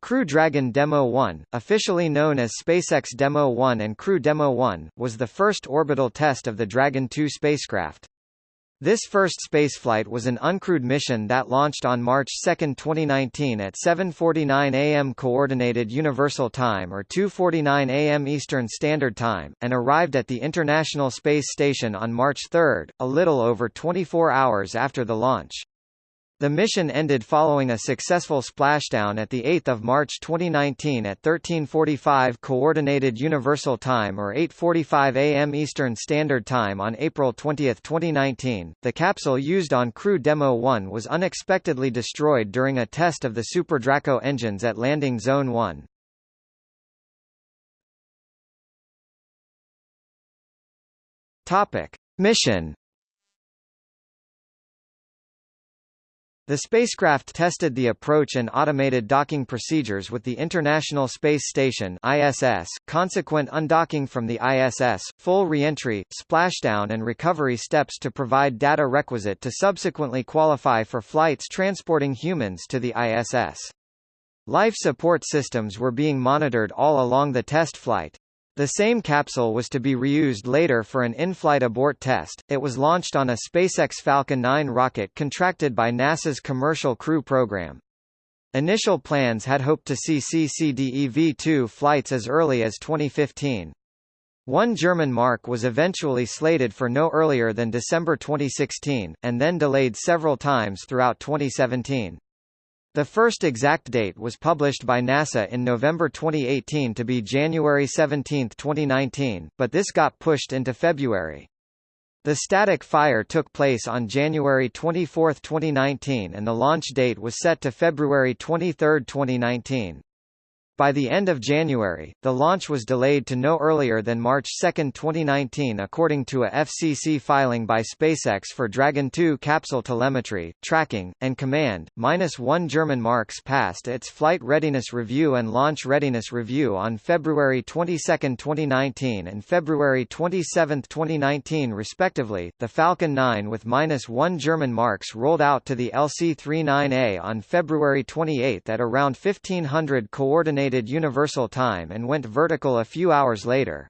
Crew Dragon Demo 1, officially known as SpaceX Demo 1 and Crew Demo 1, was the first orbital test of the Dragon 2 spacecraft. This first spaceflight was an uncrewed mission that launched on March 2, 2019 at 7.49 am Coordinated Universal Time or 2.49 am Eastern Standard Time, and arrived at the International Space Station on March 3, a little over 24 hours after the launch. The mission ended following a successful splashdown at 8 March 2019 at 1345 Coordinated Universal Time or 8.45 am Eastern Standard Time on April 20, 2019. The capsule used on Crew Demo 1 was unexpectedly destroyed during a test of the SuperDraco engines at Landing Zone 1. Topic. Mission The spacecraft tested the approach and automated docking procedures with the International Space Station ISS, consequent undocking from the ISS, full reentry, splashdown and recovery steps to provide data requisite to subsequently qualify for flights transporting humans to the ISS. Life support systems were being monitored all along the test flight. The same capsule was to be reused later for an in-flight abort test. It was launched on a SpaceX Falcon 9 rocket contracted by NASA's Commercial Crew Program. Initial plans had hoped to see CCDEV-2 flights as early as 2015. One German mark was eventually slated for no earlier than December 2016, and then delayed several times throughout 2017. The first exact date was published by NASA in November 2018 to be January 17, 2019, but this got pushed into February. The static fire took place on January 24, 2019 and the launch date was set to February 23, 2019. By the end of January, the launch was delayed to no earlier than March 2, 2019 according to a FCC filing by SpaceX for Dragon 2 capsule telemetry, tracking, and command. Minus one German marks passed its flight readiness review and launch readiness review on February 22, 2019 and February 27, 2019 respectively. The Falcon 9 with minus one German marks rolled out to the LC-39A on February 28 at around 1500 coordinated Universal Time and went vertical a few hours later.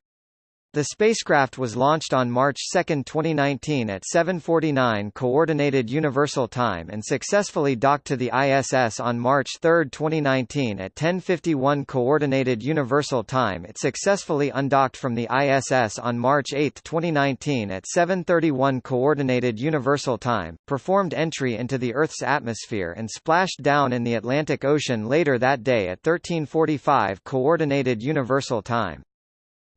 The spacecraft was launched on March 2, 2019 at 7.49 Coordinated Universal Time and successfully docked to the ISS on March 3, 2019 at 10.51 Coordinated Universal Time It successfully undocked from the ISS on March 8, 2019 at 7.31 Coordinated Universal Time, performed entry into the Earth's atmosphere and splashed down in the Atlantic Ocean later that day at 13.45 Coordinated Universal Time.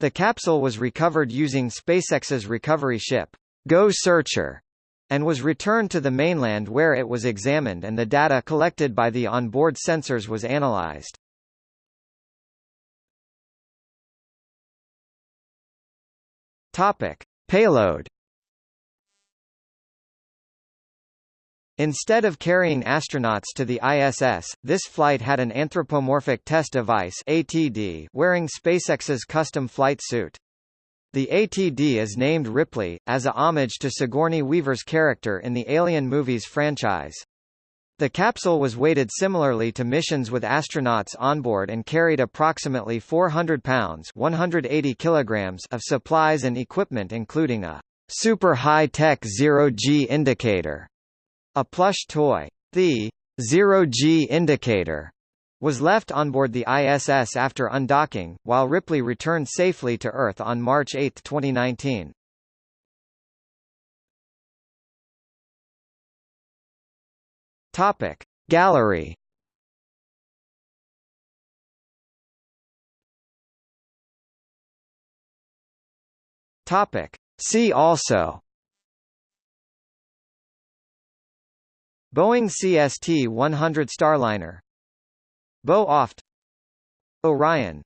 The capsule was recovered using SpaceX's recovery ship, Go Searcher, and was returned to the mainland where it was examined and the data collected by the onboard sensors was analyzed. Topic: Payload Instead of carrying astronauts to the ISS, this flight had an anthropomorphic test device ATD wearing SpaceX's custom flight suit. The ATD is named Ripley, as a homage to Sigourney Weaver's character in the Alien movies franchise. The capsule was weighted similarly to missions with astronauts on board and carried approximately 400 pounds 180 kilograms of supplies and equipment including a super high-tech zero-G indicator a plush toy. The zero-G indicator was left on board the ISS after undocking, while Ripley returned safely to Earth on March 8, 2019. Topic Gallery Topic See also Boeing CST-100 Starliner. Boe-OFT. Orion